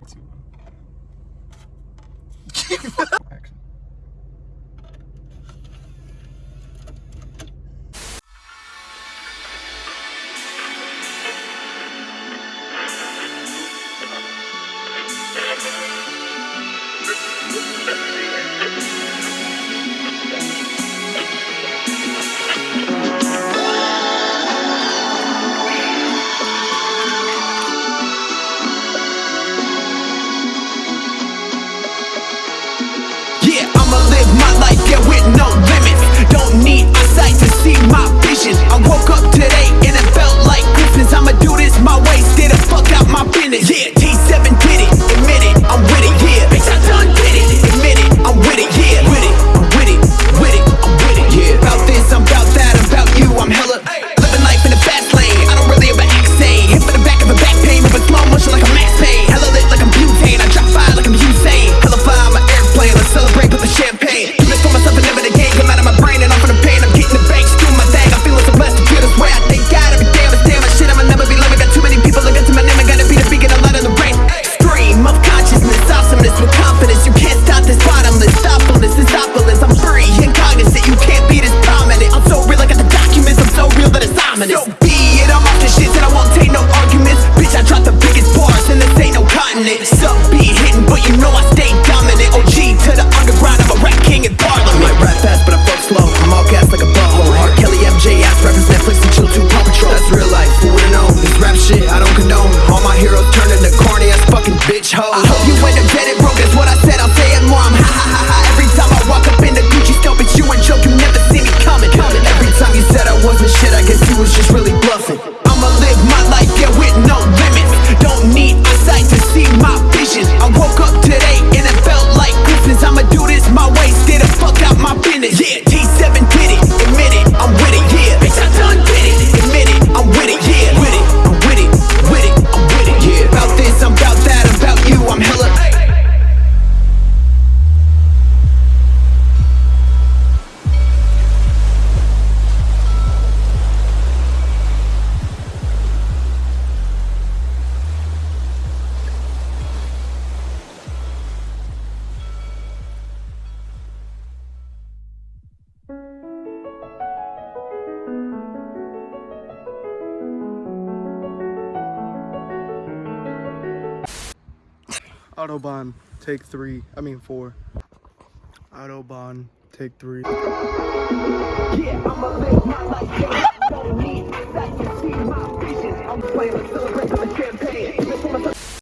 talk to. no limit. Netflix and chill to Paw Patrol. That's real life, Who would've known This rap shit, I don't condone. All my heroes turn into corny ass fucking bitch hoes. I hope you end up dead and broke, that's what I said. I'll say it more. I'm ha ha ha ha. Every time I walk up in the Gucci store, but you and joke, you never see me coming. coming. Every time you said I wasn't shit, I guess you was just really bluffing. I'ma live my life, yeah, with no limits. Don't need eyesight to see my vision. I woke up today and it felt like Christmas. I'ma do this my way, stay the fuck out my business. Yeah. Autobahn, take three. I mean four. Autobahn, take three. Yeah,